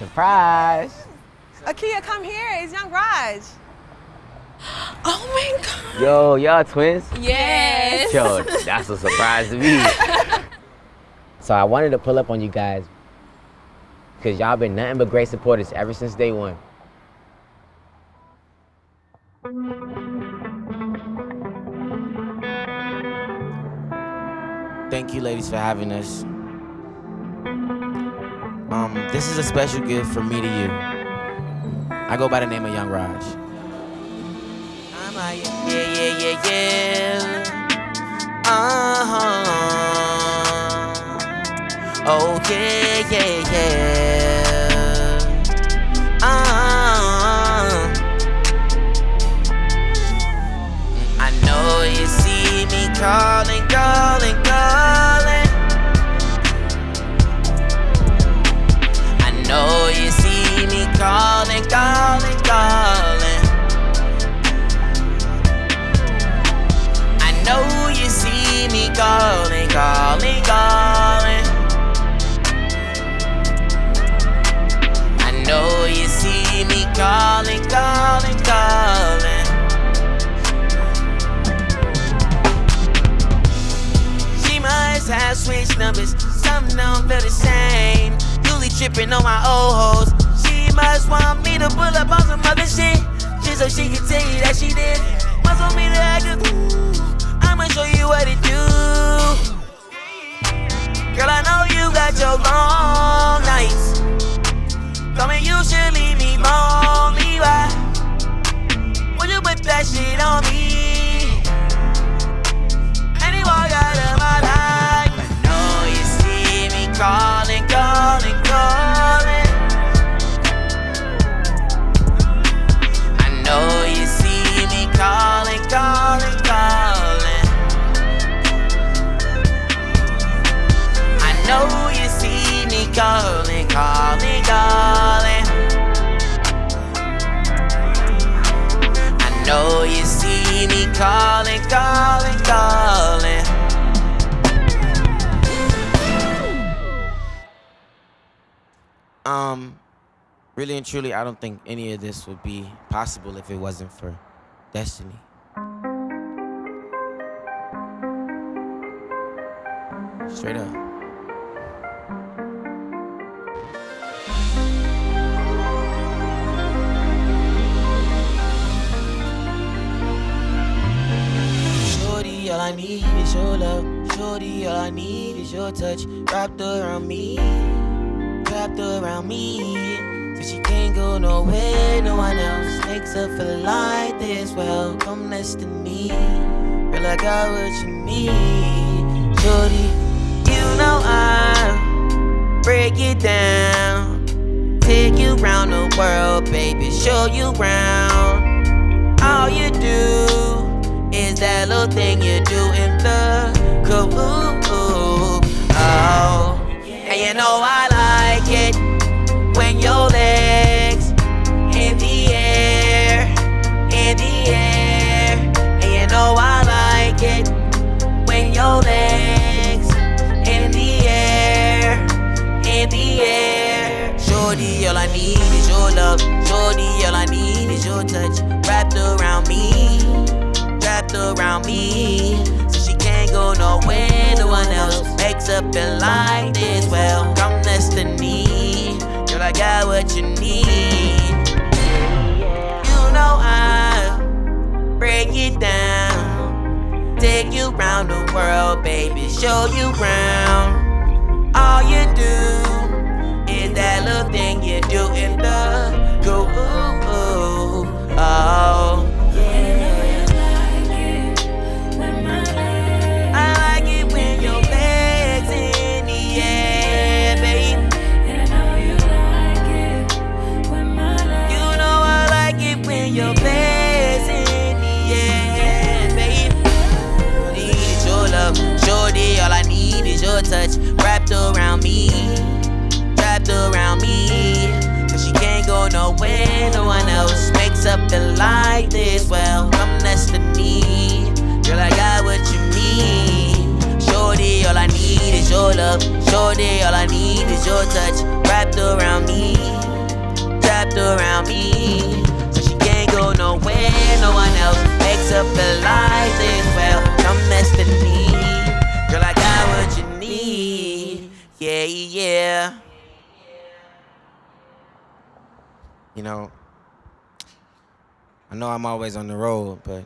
Surprise. Akia, come here. It's Young Raj. Oh my god. Yo, y'all twins? Yes. Yo, that's a surprise to me. so I wanted to pull up on you guys because y'all been nothing but great supporters ever since day one. Thank you, ladies, for having us. Um, this is a special gift from me to you. I go by the name of Young Raj. I'm like, yeah, yeah, yeah, yeah. Uh-huh. Oh, yeah, yeah, yeah. Uh-huh. I know you see me calling, don't feel the same. Usually tripping on my old hoes. She must want me to pull up on some other shit. Calling, calling, calling. I know you see me calling, calling, calling. Um, really and truly, I don't think any of this would be possible if it wasn't for destiny. Straight up. All I need is your love. Shorty, all I need is your touch. Wrapped around me, wrapped around me. So she can't go nowhere, no one else makes her feel like this. Well, come next to me. Girl, I got what you need. Shorty, you know I'll break it down. Take you round the world, baby, show you round. All you do is that little thing you do in the cool. Oh, and you know I So she can't go nowhere, no one else makes her feel like this. Well, come me. Girl, I got what you need. You know I'll break it down. Take you round the world, baby, show you round. All you no one else makes up the like this. Well, come next to me, girl. I got what you need. Shorty, all I need is your love. Shorty, all I need is your touch wrapped around me, wrapped around me. So she can't go nowhere, no one else makes up the life as well. Come mess with me, girl, I got what you need. Yeah, yeah. You know, I know I'm always on the road, but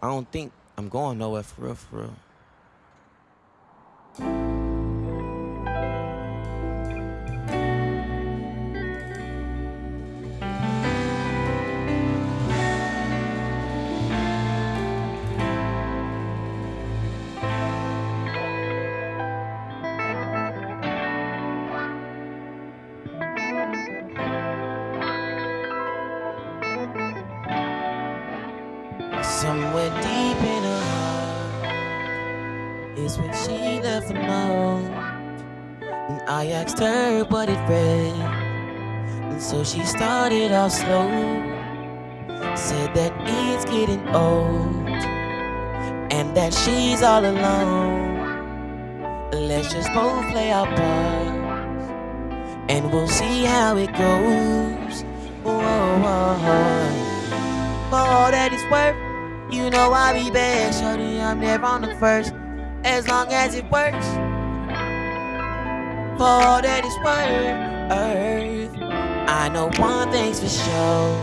I don't think I'm going nowhere for real, for real. Deep in her heart is when she left the note. And I asked her what it read. And so she started off slow. Said that it's getting old. And that she's all alone. Let's just both play our parts. And we'll see how it goes. Whoa, whoa, whoa. For all that it's worth. You know I'll be bad, shorty. I'm never on the first, as long as it works. For all that it's worth, I know one thing's for sure.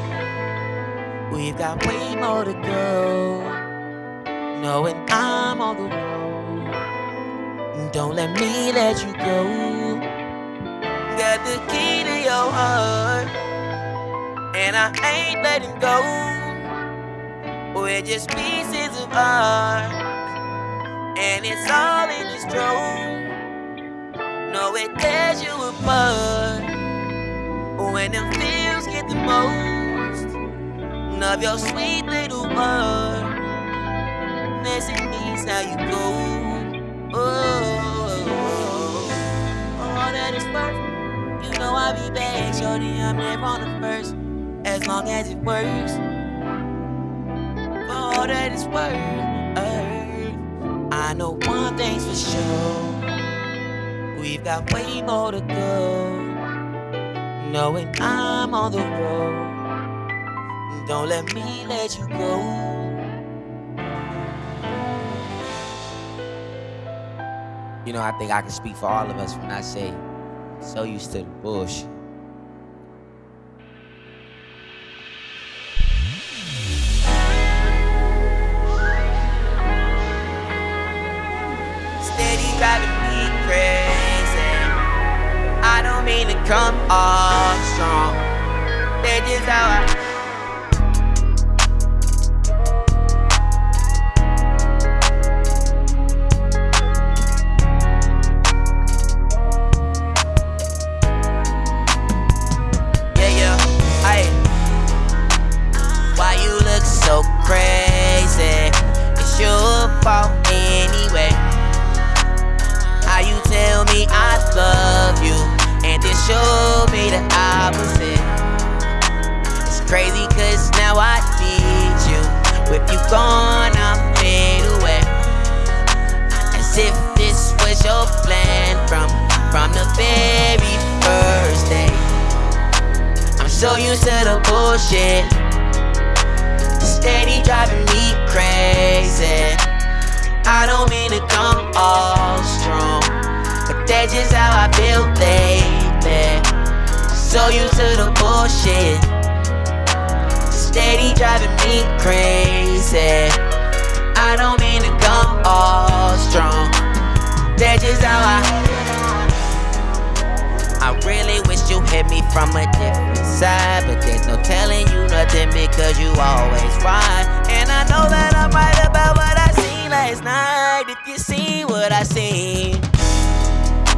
We've got way more to go. Knowing I'm on the road, don't let me let you go. Got the key to your heart, and I ain't letting go. We're just pieces of art, and it's all in this drone. No, it tears you apart when them feels get the most of your sweet little heart. Messing means how you go. Oh, oh, oh, oh, all that is worth. You know I'll be back, shorty. I'm never on the first, as long as it works all that it's worth. Uh. I know one thing's for sure. We've got way more to go. Knowing I'm on the road. Don't let me let you go. You know, I think I can speak for all of us when I say, so used to the bullshit. Come on strong. That's how I. from, the very first day. I'm so used to the bullshit. Steady driving me crazy. I don't mean to come all strong, but that's just how I feel, baby. So used to the bullshit. Steady driving me crazy. I don't mean to come all strong. That's just how I. Really wish you hit me from a different side, but there's no telling you nothing because you always right. And I know that I'm right about what I seen last night. If you see what I seen.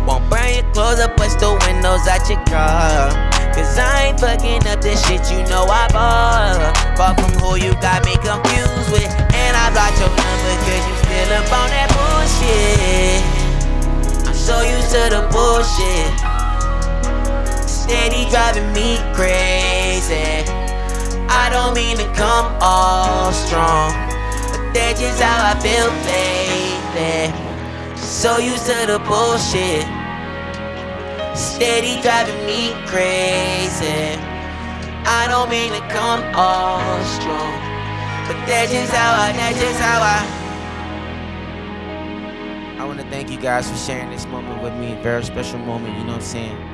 Won't burn your clothes up, bust the windows out your car. Cause I ain't fucking up the shit you know I bought. Far from who you got me confused with. And I blocked your number cause you still up on that bullshit. I'm so used to the bullshit. Steady driving me crazy. I don't mean to come all strong. But that's just how I feel lately. So used to the bullshit. steady driving me crazy. I don't mean to come all strong, but that's just how I, that's just how I. I want to thank you guys for sharing this moment with me. Very special moment, you know what I'm saying?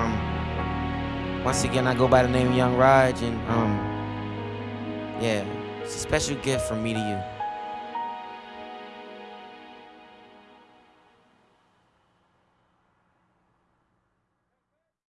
Um, once again, I go by the name Young Raj, and um, yeah, it's a special gift from me to you.